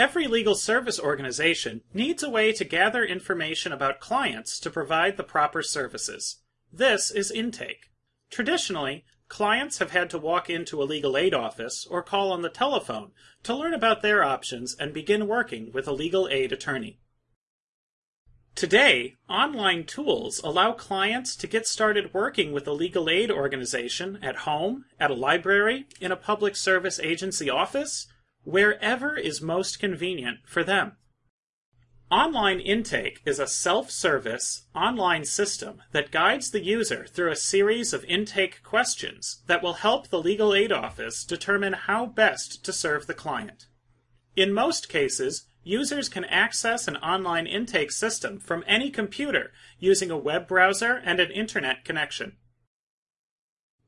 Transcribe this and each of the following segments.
Every legal service organization needs a way to gather information about clients to provide the proper services. This is intake. Traditionally, clients have had to walk into a legal aid office or call on the telephone to learn about their options and begin working with a legal aid attorney. Today, online tools allow clients to get started working with a legal aid organization at home, at a library, in a public service agency office, wherever is most convenient for them. Online Intake is a self-service online system that guides the user through a series of intake questions that will help the legal aid office determine how best to serve the client. In most cases, users can access an online intake system from any computer using a web browser and an internet connection.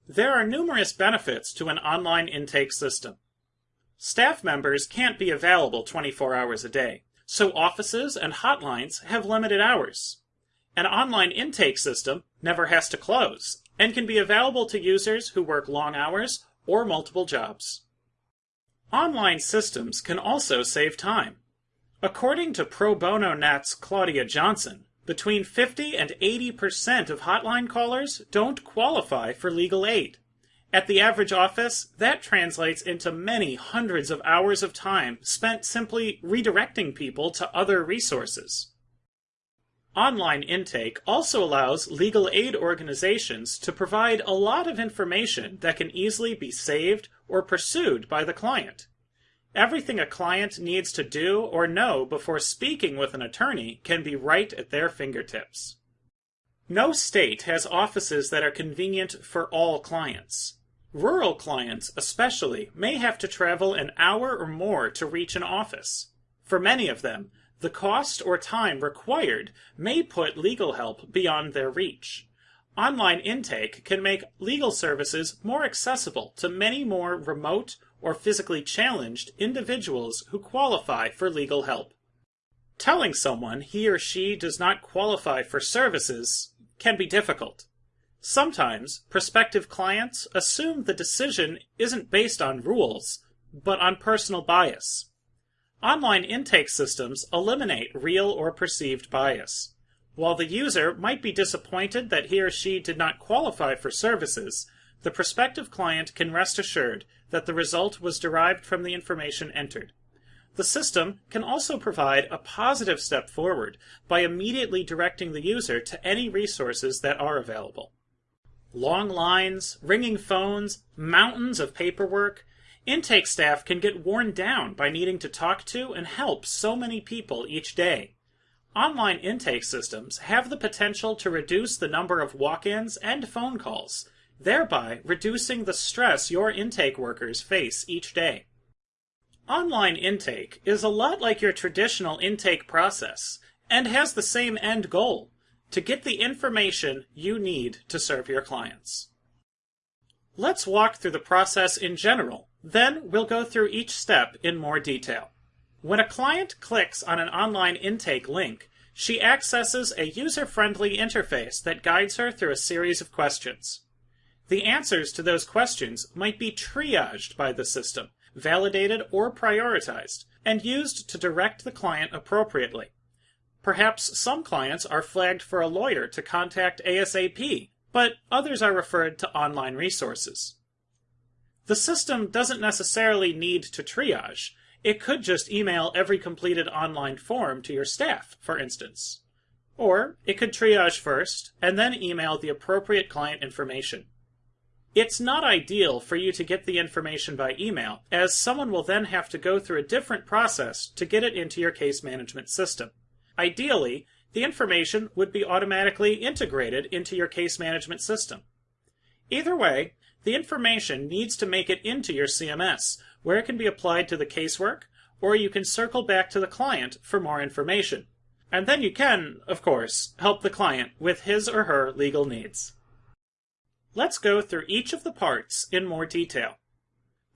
There are numerous benefits to an online intake system. Staff members can't be available 24 hours a day, so offices and hotlines have limited hours. An online intake system never has to close and can be available to users who work long hours or multiple jobs. Online systems can also save time. According to Pro Bono Net's Claudia Johnson, between 50 and 80% of hotline callers don't qualify for legal aid. At the average office, that translates into many hundreds of hours of time spent simply redirecting people to other resources. Online intake also allows legal aid organizations to provide a lot of information that can easily be saved or pursued by the client. Everything a client needs to do or know before speaking with an attorney can be right at their fingertips. No state has offices that are convenient for all clients. Rural clients, especially, may have to travel an hour or more to reach an office. For many of them, the cost or time required may put legal help beyond their reach. Online intake can make legal services more accessible to many more remote or physically challenged individuals who qualify for legal help. Telling someone he or she does not qualify for services can be difficult. Sometimes prospective clients assume the decision isn't based on rules, but on personal bias. Online intake systems eliminate real or perceived bias. While the user might be disappointed that he or she did not qualify for services, the prospective client can rest assured that the result was derived from the information entered. The system can also provide a positive step forward by immediately directing the user to any resources that are available. Long lines, ringing phones, mountains of paperwork. Intake staff can get worn down by needing to talk to and help so many people each day. Online intake systems have the potential to reduce the number of walk-ins and phone calls, thereby reducing the stress your intake workers face each day. Online intake is a lot like your traditional intake process and has the same end goal to get the information you need to serve your clients. Let's walk through the process in general, then we'll go through each step in more detail. When a client clicks on an online intake link, she accesses a user-friendly interface that guides her through a series of questions. The answers to those questions might be triaged by the system, validated or prioritized, and used to direct the client appropriately. Perhaps some clients are flagged for a lawyer to contact ASAP, but others are referred to online resources. The system doesn't necessarily need to triage. It could just email every completed online form to your staff, for instance. Or it could triage first, and then email the appropriate client information. It's not ideal for you to get the information by email, as someone will then have to go through a different process to get it into your case management system. Ideally, the information would be automatically integrated into your case management system. Either way, the information needs to make it into your CMS, where it can be applied to the casework, or you can circle back to the client for more information. And then you can, of course, help the client with his or her legal needs. Let's go through each of the parts in more detail.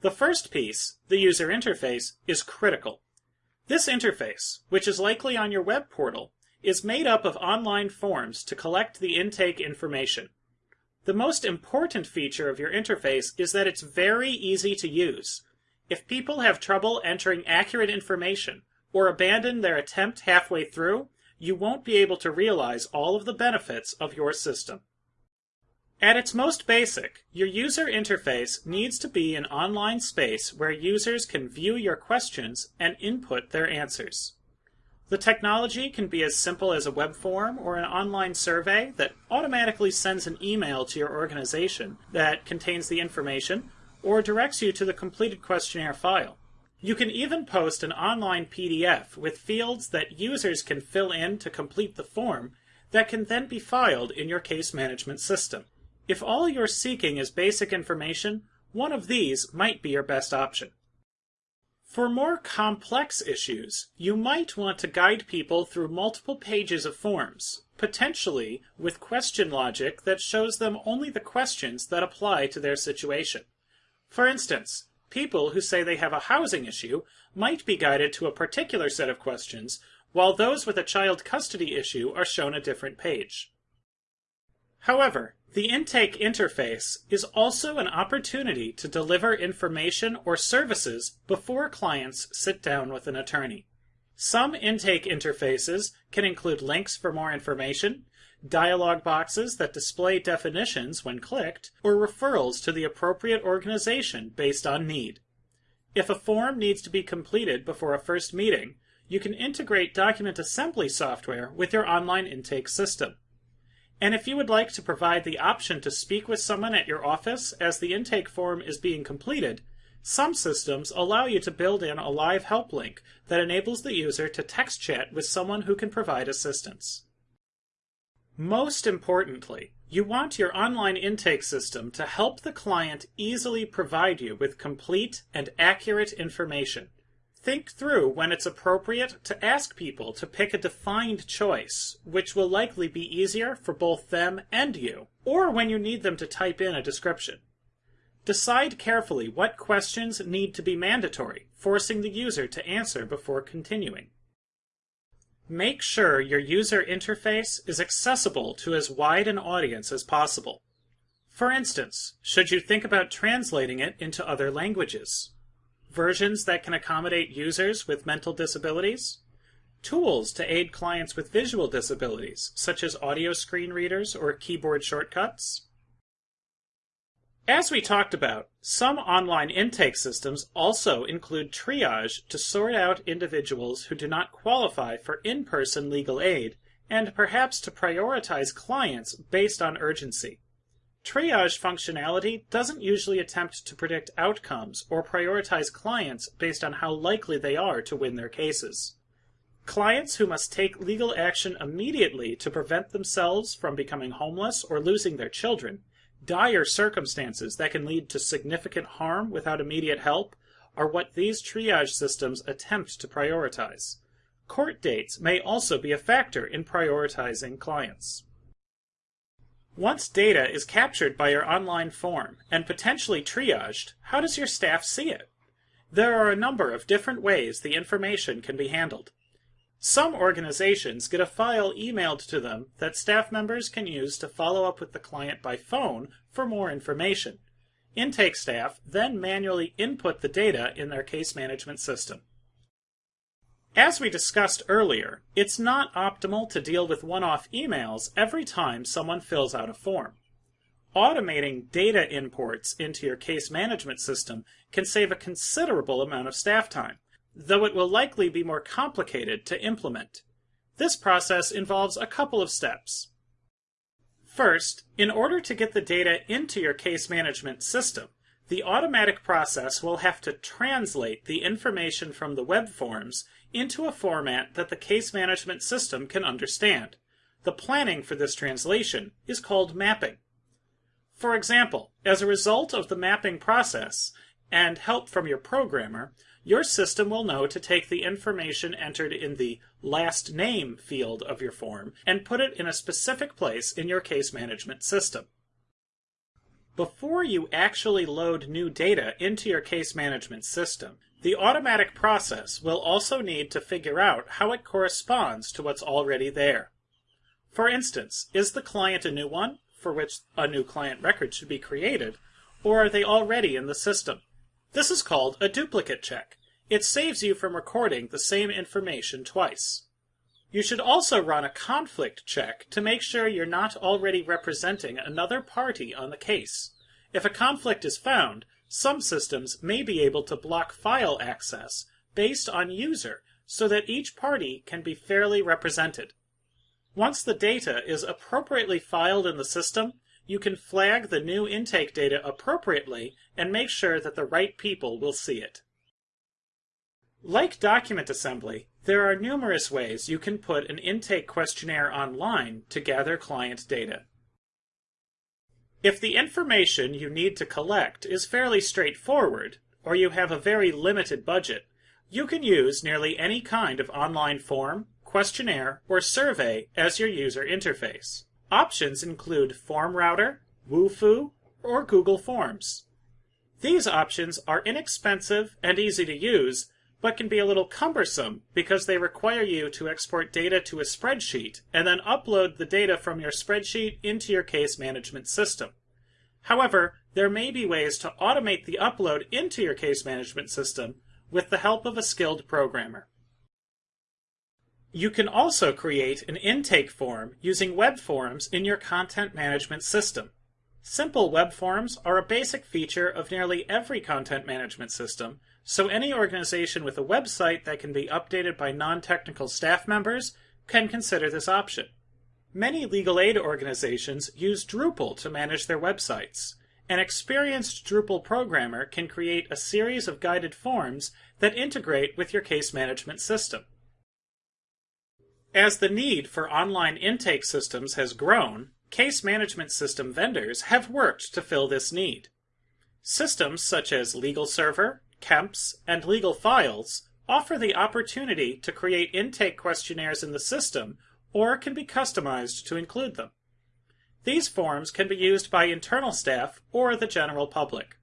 The first piece, the user interface, is critical. This interface, which is likely on your web portal, is made up of online forms to collect the intake information. The most important feature of your interface is that it's very easy to use. If people have trouble entering accurate information, or abandon their attempt halfway through, you won't be able to realize all of the benefits of your system. At its most basic, your user interface needs to be an online space where users can view your questions and input their answers. The technology can be as simple as a web form or an online survey that automatically sends an email to your organization that contains the information or directs you to the completed questionnaire file. You can even post an online PDF with fields that users can fill in to complete the form that can then be filed in your case management system. If all you're seeking is basic information, one of these might be your best option. For more complex issues, you might want to guide people through multiple pages of forms, potentially with question logic that shows them only the questions that apply to their situation. For instance, people who say they have a housing issue might be guided to a particular set of questions, while those with a child custody issue are shown a different page. However, the intake interface is also an opportunity to deliver information or services before clients sit down with an attorney. Some intake interfaces can include links for more information, dialog boxes that display definitions when clicked, or referrals to the appropriate organization based on need. If a form needs to be completed before a first meeting, you can integrate document assembly software with your online intake system. And if you would like to provide the option to speak with someone at your office as the intake form is being completed, some systems allow you to build in a live help link that enables the user to text chat with someone who can provide assistance. Most importantly, you want your online intake system to help the client easily provide you with complete and accurate information Think through when it's appropriate to ask people to pick a defined choice, which will likely be easier for both them and you, or when you need them to type in a description. Decide carefully what questions need to be mandatory, forcing the user to answer before continuing. Make sure your user interface is accessible to as wide an audience as possible. For instance, should you think about translating it into other languages? Versions that can accommodate users with mental disabilities, tools to aid clients with visual disabilities, such as audio screen readers or keyboard shortcuts. As we talked about, some online intake systems also include triage to sort out individuals who do not qualify for in-person legal aid and perhaps to prioritize clients based on urgency. Triage functionality doesn't usually attempt to predict outcomes or prioritize clients based on how likely they are to win their cases. Clients who must take legal action immediately to prevent themselves from becoming homeless or losing their children, dire circumstances that can lead to significant harm without immediate help, are what these triage systems attempt to prioritize. Court dates may also be a factor in prioritizing clients. Once data is captured by your online form and potentially triaged, how does your staff see it? There are a number of different ways the information can be handled. Some organizations get a file emailed to them that staff members can use to follow up with the client by phone for more information. Intake staff then manually input the data in their case management system. As we discussed earlier, it's not optimal to deal with one-off emails every time someone fills out a form. Automating data imports into your case management system can save a considerable amount of staff time, though it will likely be more complicated to implement. This process involves a couple of steps. First, in order to get the data into your case management system, the automatic process will have to translate the information from the web forms into a format that the case management system can understand. The planning for this translation is called mapping. For example, as a result of the mapping process and help from your programmer, your system will know to take the information entered in the last name field of your form and put it in a specific place in your case management system. Before you actually load new data into your case management system, the automatic process will also need to figure out how it corresponds to what's already there. For instance, is the client a new one, for which a new client record should be created, or are they already in the system? This is called a duplicate check, It saves you from recording the same information twice. You should also run a conflict check to make sure you're not already representing another party on the case. If a conflict is found, some systems may be able to block file access based on user so that each party can be fairly represented. Once the data is appropriately filed in the system, you can flag the new intake data appropriately and make sure that the right people will see it. Like document assembly, there are numerous ways you can put an intake questionnaire online to gather client data. If the information you need to collect is fairly straightforward, or you have a very limited budget, you can use nearly any kind of online form, questionnaire, or survey as your user interface. Options include FormRouter, Wufoo, or Google Forms. These options are inexpensive and easy to use, but can be a little cumbersome because they require you to export data to a spreadsheet and then upload the data from your spreadsheet into your case management system. However, there may be ways to automate the upload into your case management system with the help of a skilled programmer. You can also create an intake form using web forms in your content management system. Simple web forms are a basic feature of nearly every content management system, so any organization with a website that can be updated by non-technical staff members can consider this option. Many legal aid organizations use Drupal to manage their websites. An experienced Drupal programmer can create a series of guided forms that integrate with your case management system. As the need for online intake systems has grown, case management system vendors have worked to fill this need. Systems such as LegalServer, KEMPS, and Legal Files offer the opportunity to create intake questionnaires in the system or can be customized to include them. These forms can be used by internal staff or the general public.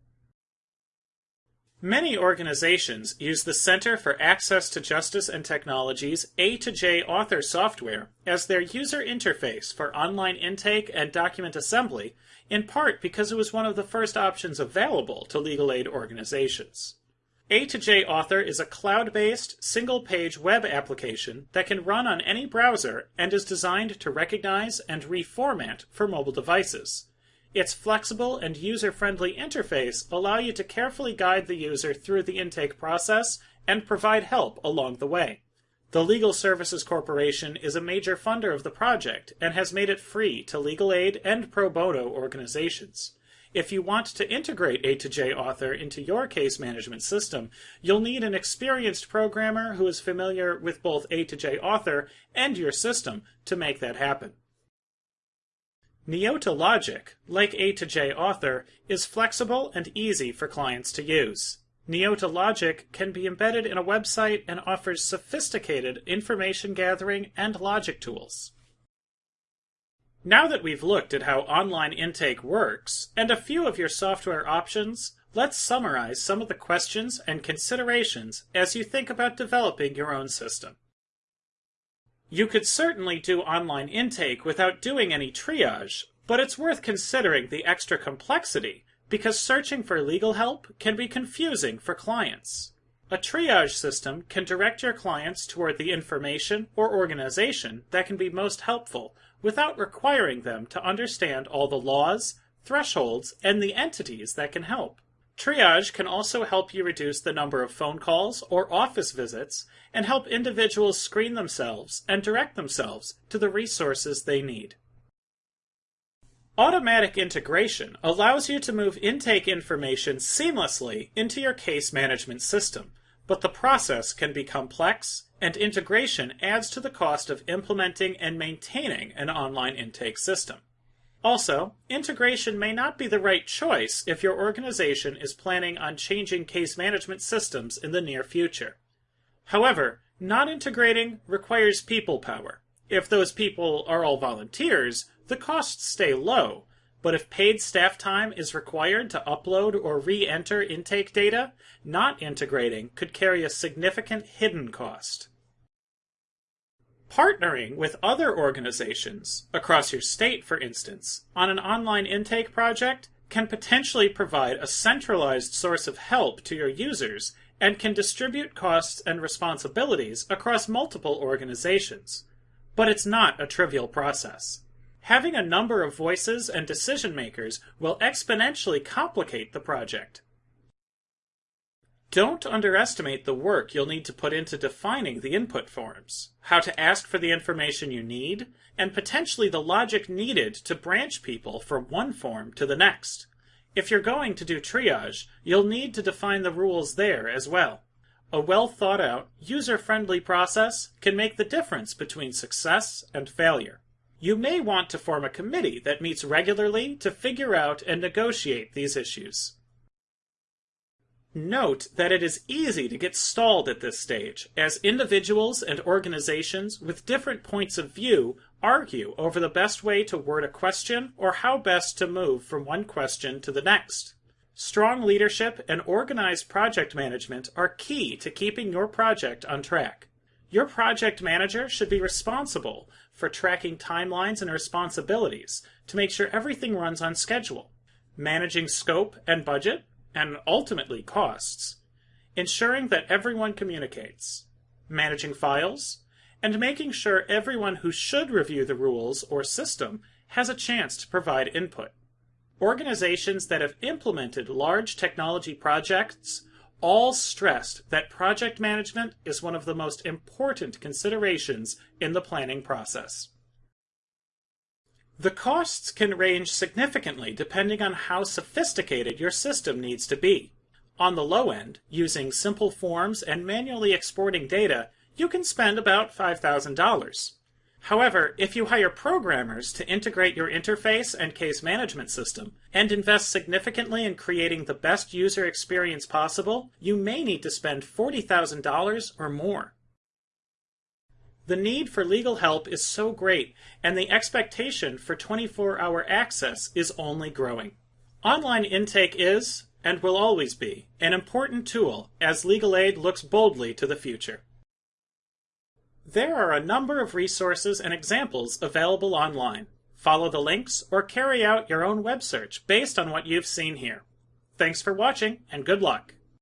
Many organizations use the Center for Access to Justice and Technology's A2J Author software as their user interface for online intake and document assembly, in part because it was one of the first options available to legal aid organizations. A2J Author is a cloud-based, single-page web application that can run on any browser and is designed to recognize and reformat for mobile devices. Its flexible and user-friendly interface allow you to carefully guide the user through the intake process and provide help along the way. The Legal Services Corporation is a major funder of the project and has made it free to legal aid and pro bono organizations. If you want to integrate A2J Author into your case management system, you'll need an experienced programmer who is familiar with both A2J Author and your system to make that happen. Neota Logic, like A2J Author, is flexible and easy for clients to use. Neota Logic can be embedded in a website and offers sophisticated information gathering and logic tools. Now that we've looked at how online intake works and a few of your software options, let's summarize some of the questions and considerations as you think about developing your own system. You could certainly do online intake without doing any triage, but it's worth considering the extra complexity because searching for legal help can be confusing for clients. A triage system can direct your clients toward the information or organization that can be most helpful without requiring them to understand all the laws, thresholds, and the entities that can help. Triage can also help you reduce the number of phone calls or office visits and help individuals screen themselves and direct themselves to the resources they need. Automatic integration allows you to move intake information seamlessly into your case management system, but the process can be complex and integration adds to the cost of implementing and maintaining an online intake system. Also, integration may not be the right choice if your organization is planning on changing case management systems in the near future. However, not integrating requires people power. If those people are all volunteers, the costs stay low, but if paid staff time is required to upload or re-enter intake data, not integrating could carry a significant hidden cost. Partnering with other organizations, across your state for instance, on an online intake project can potentially provide a centralized source of help to your users and can distribute costs and responsibilities across multiple organizations. But it's not a trivial process. Having a number of voices and decision makers will exponentially complicate the project. Don't underestimate the work you'll need to put into defining the input forms, how to ask for the information you need, and potentially the logic needed to branch people from one form to the next. If you're going to do triage, you'll need to define the rules there as well. A well thought out, user friendly process can make the difference between success and failure. You may want to form a committee that meets regularly to figure out and negotiate these issues. Note that it is easy to get stalled at this stage, as individuals and organizations with different points of view argue over the best way to word a question or how best to move from one question to the next. Strong leadership and organized project management are key to keeping your project on track. Your project manager should be responsible for tracking timelines and responsibilities to make sure everything runs on schedule, managing scope and budget, and ultimately costs, ensuring that everyone communicates, managing files, and making sure everyone who should review the rules or system has a chance to provide input. Organizations that have implemented large technology projects all stressed that project management is one of the most important considerations in the planning process. The costs can range significantly depending on how sophisticated your system needs to be. On the low end, using simple forms and manually exporting data, you can spend about $5,000. However, if you hire programmers to integrate your interface and case management system, and invest significantly in creating the best user experience possible, you may need to spend $40,000 or more. The need for legal help is so great, and the expectation for 24 hour access is only growing. Online intake is, and will always be, an important tool as legal aid looks boldly to the future. There are a number of resources and examples available online. Follow the links or carry out your own web search based on what you've seen here. Thanks for watching and good luck.